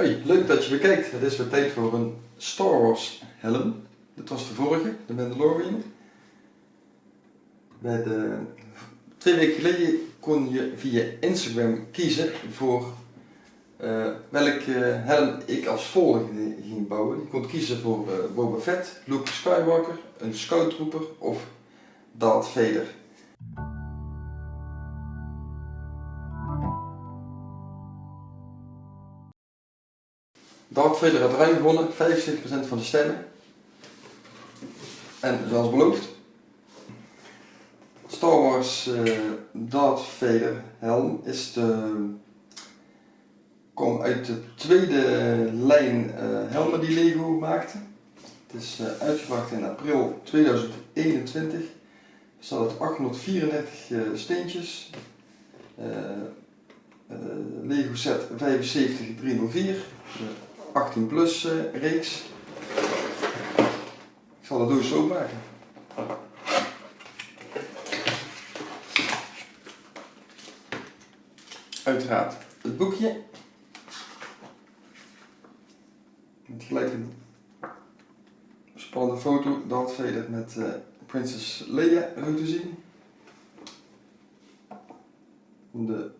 Hoi, leuk dat je bekijkt. Het is weer tijd voor een Star Wars helm. Dit was de vorige, de Mandalorian. Bij de, twee weken geleden kon je via Instagram kiezen voor uh, welke helm ik als volgende ging bouwen. Je kon kiezen voor uh, Boba Fett, Luke Skywalker, een Scout Trooper of Darth Vader. Darth Vader had ruim gewonnen, 75% van de stemmen. En zoals beloofd, Star Wars uh, Darth helm is de, komt uit de tweede lijn uh, helmen die Lego maakte. Het is uh, uitgebracht in april 2021. Er staat 834 steentjes. Lego set 75304. 18 plus uh, reeks. Ik zal de doos openmaken. Uiteraard het boekje. Met gelijk een spannende foto, Darth Vader met uh, Princess Leia zo zien. De,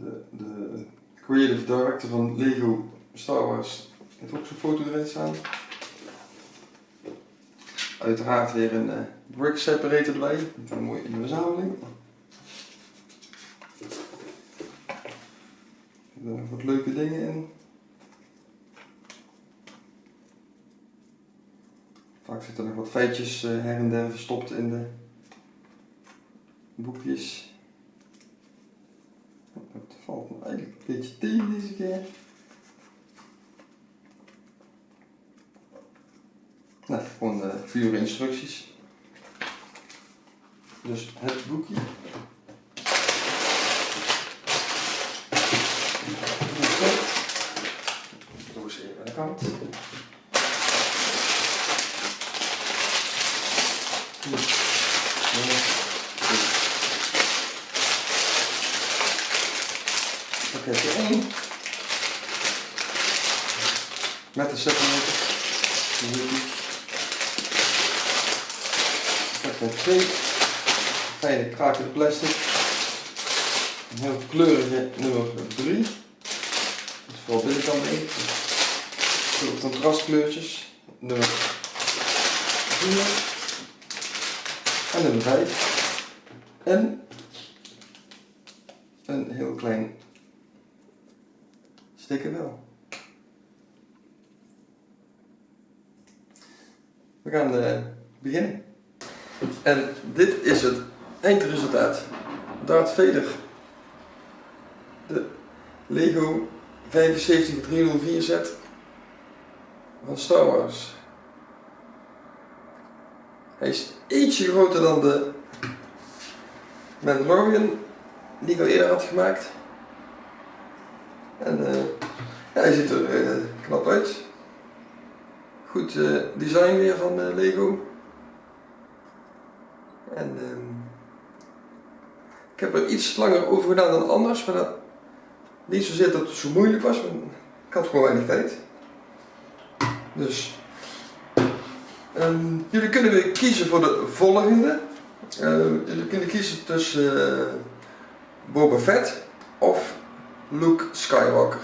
de, de creative director van Lego Star Wars heeft ook zo'n foto erin staan. Uiteraard weer een uh, brick separator erbij, een mooie verzameling. Er nog wat leuke dingen in. Vaak zitten er nog wat feitjes uh, her en der verstopt in de boekjes. Het valt me eigenlijk een beetje tegen deze keer. Nou, gewoon de vier instructies. Dus het boekje. Doos even aan de kant. 1 met de met twee fijne krakende plastic. Een heel kleurige nummer 3. Dus vooral binnenkant 1. Veel contrastkleurtjes. Nummer 4. En nummer 5. En een heel klein wel. We gaan uh, beginnen. En dit is het eindresultaat. Darth Vader. De Lego 75304 set van Star Wars. Hij is ietsje groter dan de Mandalorian die ik al eerder had gemaakt. En uh, ja, hij ziet er uh, knap uit. Goed uh, design weer van Lego. En ehm, ik heb er iets langer over gedaan dan anders, maar dat niet zozeer dat het zo moeilijk was, maar ik had gewoon weinig tijd. Dus um, jullie kunnen weer kiezen voor de volgende. Uh, jullie kunnen kiezen tussen uh, Boba Fett of Luke Skywalker.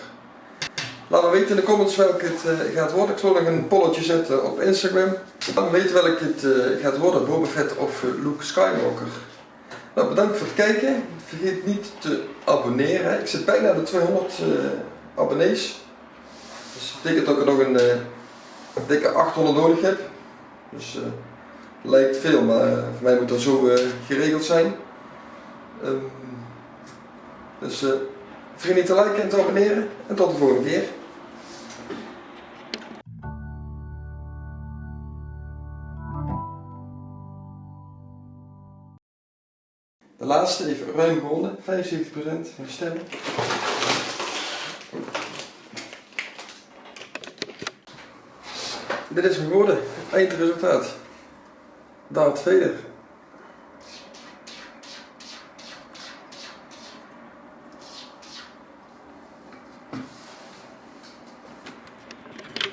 Laat me weten in de comments welke het uh, gaat worden. Ik zal nog een polletje zetten op Instagram. Laat me weten welke het uh, gaat worden, Boba Fett of uh, Luke Skywalker. Nou, bedankt voor het kijken. Vergeet niet te abonneren. Ik zit bijna de 200 abonnees. Dus dat betekent dat ik er nog een dikke 800 nodig heb. Dus lijkt veel, maar voor mij moet dat zo geregeld zijn. Um, dus vergeet niet te liken en te abonneren. En tot de volgende keer. De laatste heeft ruim gewonnen, 75% van de stemmen. Dit is geworden, eindresultaat. Darth Vader.